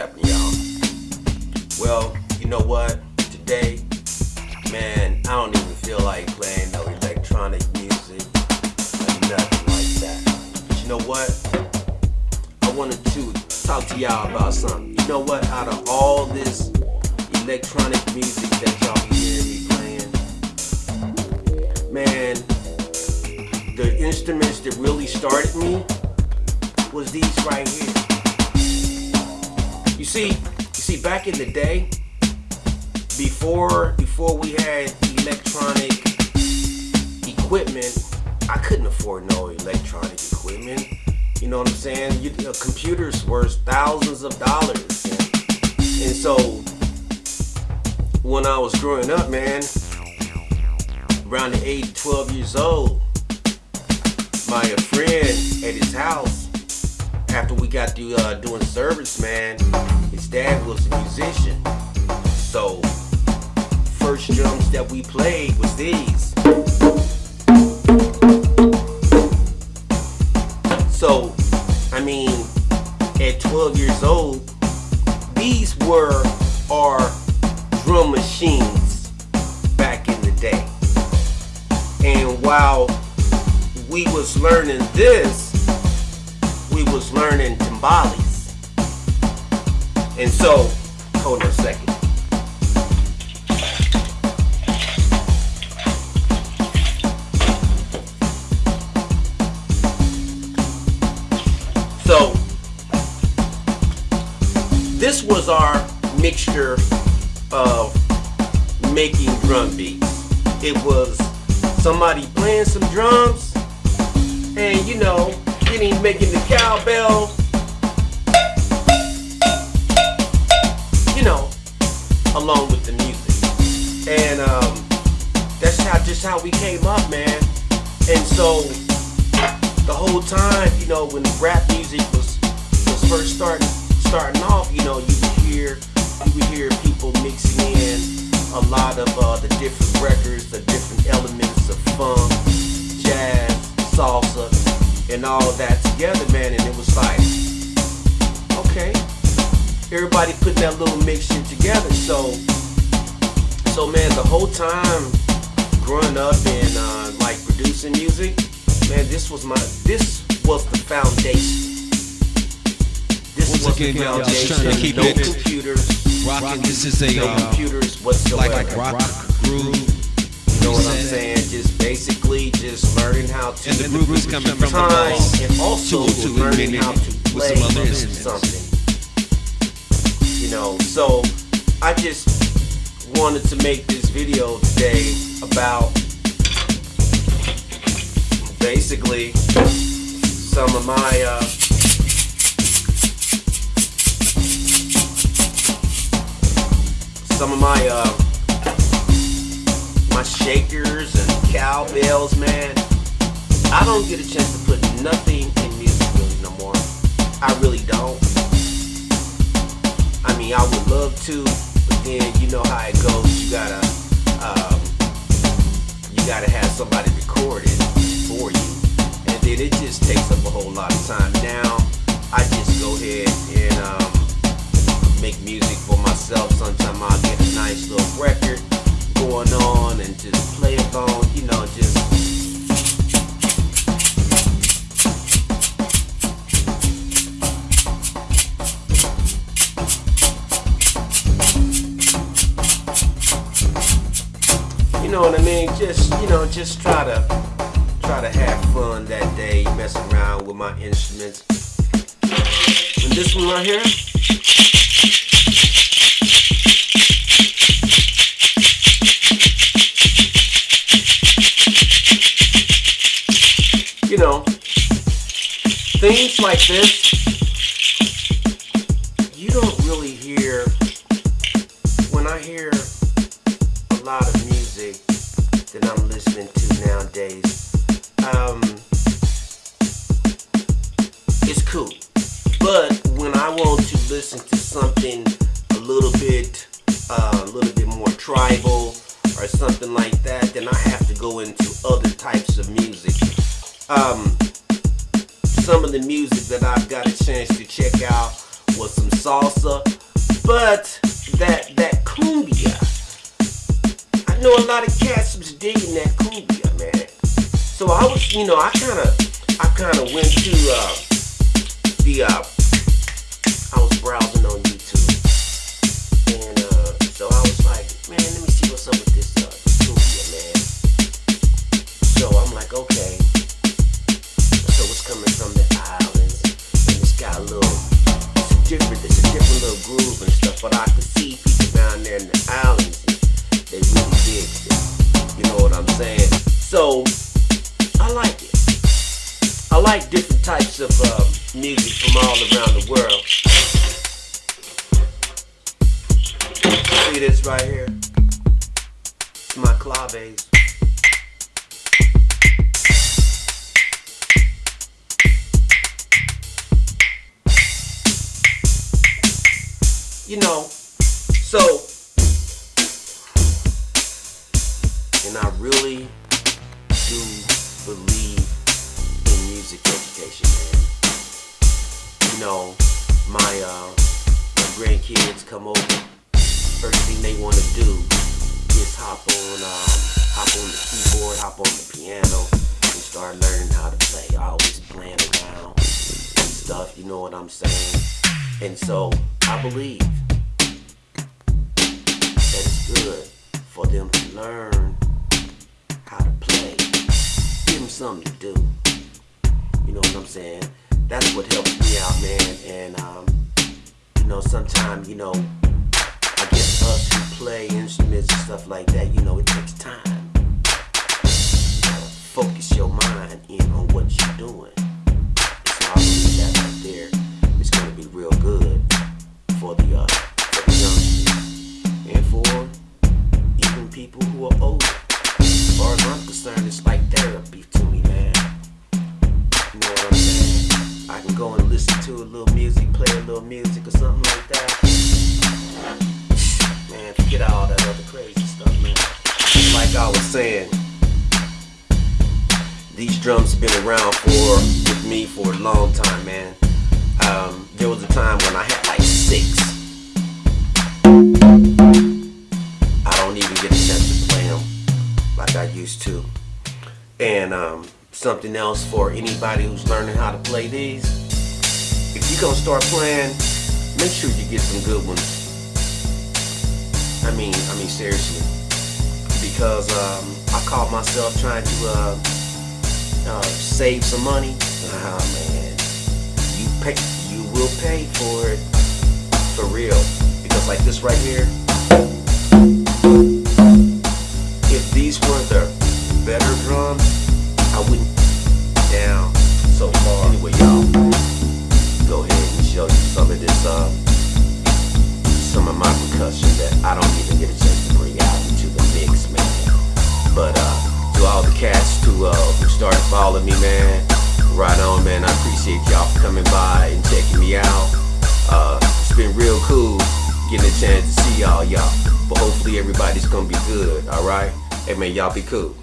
Pepper, y'all. Well, you know what? Today, man, I don't even feel like playing no electronic music or nothing like that. But you know what? I wanted to talk to y'all about something. You know what? Out of all this electronic music that y'all hearing me playing, man, the instruments that really started me was these right here. You see, you see, back in the day, before before we had electronic equipment, I couldn't afford no electronic equipment. You know what I'm saying? You, know, computers were thousands of dollars, and, and so when I was growing up, man, around the age of 12 years old, my friend at his house after we got through uh, doing service, man, his dad was a musician. So, first drums that we played was these. So, I mean, at 12 years old, these were our drum machines back in the day. And while we was learning this, was learning timbales. And so, hold on a second. So, this was our mixture of making drum beats. It was somebody playing some drums and you know making the cowbell. You know along with the music. And um, that's how just how we came up man. And so the whole time you know when rap music was was first starting starting off you know you would hear you would hear people mixing in a lot of uh, the different records the different elements of funk jazz salsa and all of that together, man, and it was like, okay, everybody put that little mixture together. So, so man, the whole time growing up and uh, like producing music, man, this was my, this was the foundation. This Once was again, the y'all, just foundation. trying to keep no it computers, Rocking. This is a no uh, computers whatsoever. like rock groove. You know what I'm saying? Just basically just learning how to And the groove is coming from the time and also to- to learning how to with play some other instruments. something. You know, so I just wanted to make this video today about basically some of my uh, some of my uh, my shakers and cowbells, man. I don't get a chance to put nothing in music really no more. I really don't. I mean, I would love to, but then you know how it goes. You gotta, um, you gotta have somebody record it for you, and then it just takes up a whole lot of time. Now, I just go ahead and um, make music for myself. Sometimes I'll get a nice little record going on and just play it on, you know, just you know what I mean? Just you know, just try to try to have fun that day, mess around with my instruments. And this one right here. Things like this, you don't really hear when I hear a lot of music that I'm listening to nowadays. Um, it's cool, but when I want to listen to something a little bit, uh, a little bit more tribal or something like that, then I have to go into other types of music. Um, some of the music that I've got a chance to check out was some salsa, but that that cumbia. I know a lot of cats was digging that cumbia, man. So I was, you know, I kind of, I kind of went to uh, the, uh, I was browsing on YouTube, like different types of uh, music from all around the world. See this right here? It's my claves. You know, so, and I really do believe music education, man. You know, my uh, grandkids come over. First thing they want to do is hop on, um, hop on the keyboard, hop on the piano, and start learning how to play. Always playing around and stuff. You know what I'm saying? And so I believe that it's good for them to learn how to play. Give them something to do. You know what I'm saying? That's what helps me out, man. And um, you know, sometimes, you know, I guess us who play instruments and stuff like that, you know, it takes time. Focus your mind in on what you're doing. So I believe that right there is gonna be real good for the uh, for the youngsters and for even people who are older. I was saying, these drums have been around for with me for a long time, man. Um, there was a time when I had like six. I don't even get a chance to play them like I used to. And um, something else for anybody who's learning how to play these. If you're gonna start playing, make sure you get some good ones. I mean, I mean seriously, because um, I caught myself trying to uh, uh, save some money. Ah man, you pay, you will pay for it for real. Because like this right here, all the cats who uh, who started following me, man, right on, man. I appreciate y'all for coming by and checking me out. Uh, it's been real cool getting a chance to see y'all, y'all. But hopefully everybody's gonna be good, all right? Hey man, y'all be cool.